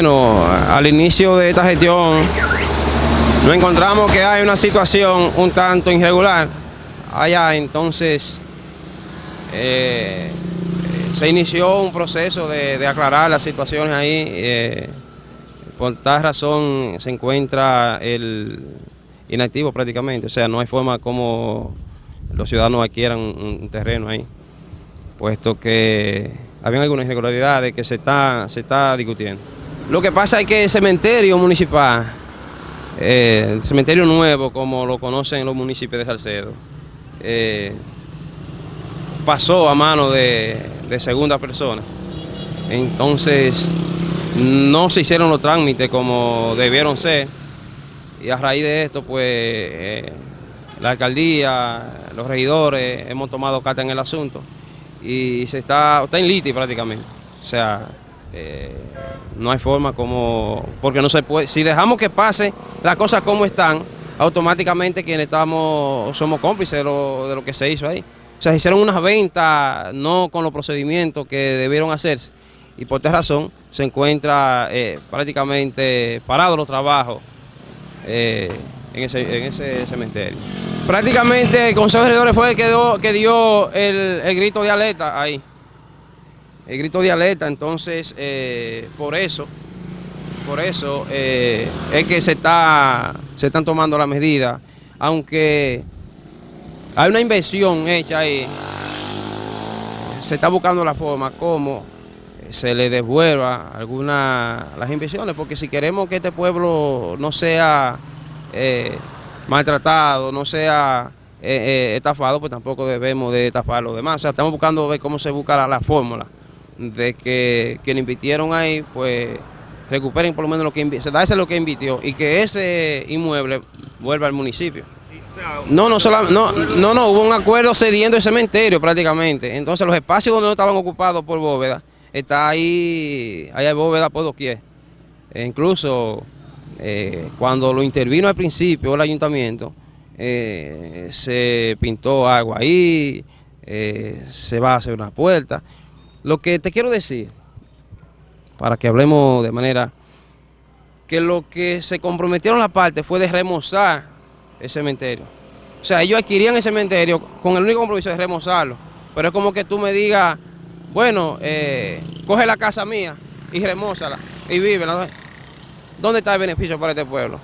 Bueno, al inicio de esta gestión nos encontramos que hay una situación un tanto irregular. Allá, entonces eh, se inició un proceso de, aclarar las situaciones ahí, eh, por tal razón se encuentra el inactivo prácticamente, o sea, no hay forma como los ciudadanos adquieran un, terreno ahí, puesto que habían algunas irregularidades que se está, se está discutiendo. Lo que pasa es que el cementerio municipal, eh, el cementerio nuevo, como lo conocen los municipios de Salcedo, eh, pasó a mano de, segunda persona. Entonces, no se hicieron los trámites como debieron ser. Y a raíz de esto, pues, eh, la alcaldía, los regidores, hemos tomado carta en el asunto. Y se está, está en liti prácticamente. O sea, eh, no hay forma como, porque no se puede, si dejamos que pase las cosas como están, automáticamente quienes estamos, somos cómplices de lo, que se hizo ahí. O sea, se hicieron unas ventas no con los procedimientos que debieron hacerse y por esta razón se encuentra eh, prácticamente parado los trabajos eh, en, ese, cementerio. Prácticamente el Consejo de Regidores fue el que dio, que dio el, el grito de alerta ahí el grito de alerta, entonces eh, por eso, por eso eh, es que se, está, se están tomando las medidas, aunque hay una inversión hecha ahí, se está buscando la forma como se le devuelva algunas las inversiones, porque si queremos que este pueblo no sea eh, maltratado, no sea estafado, pues tampoco debemos de estafar a los demás. O sea, estamos buscando ver cómo se busca la fórmula de que quien invirtieron ahí, pues recuperen por lo menos lo que se da ese lo que invirtió y que ese inmueble vuelva al municipio. No, no, no, no, no, hubo un acuerdo cediendo el cementerio prácticamente. Entonces los espacios donde no estaban ocupados por bóveda, está ahí, hay bóveda por doquier. E incluso eh, cuando lo intervino al principio el ayuntamiento, eh, se pintó agua ahí, eh, se va a hacer una puerta. Lo que te quiero decir, para que hablemos de manera, que lo que se comprometieron la parte fue de remozar el cementerio. O sea, ellos adquirían el cementerio con el único compromiso de remozarlo. Pero es como que tú me digas, bueno, eh, coge la casa mía y remózala y vive. ¿Dónde está el beneficio para este pueblo?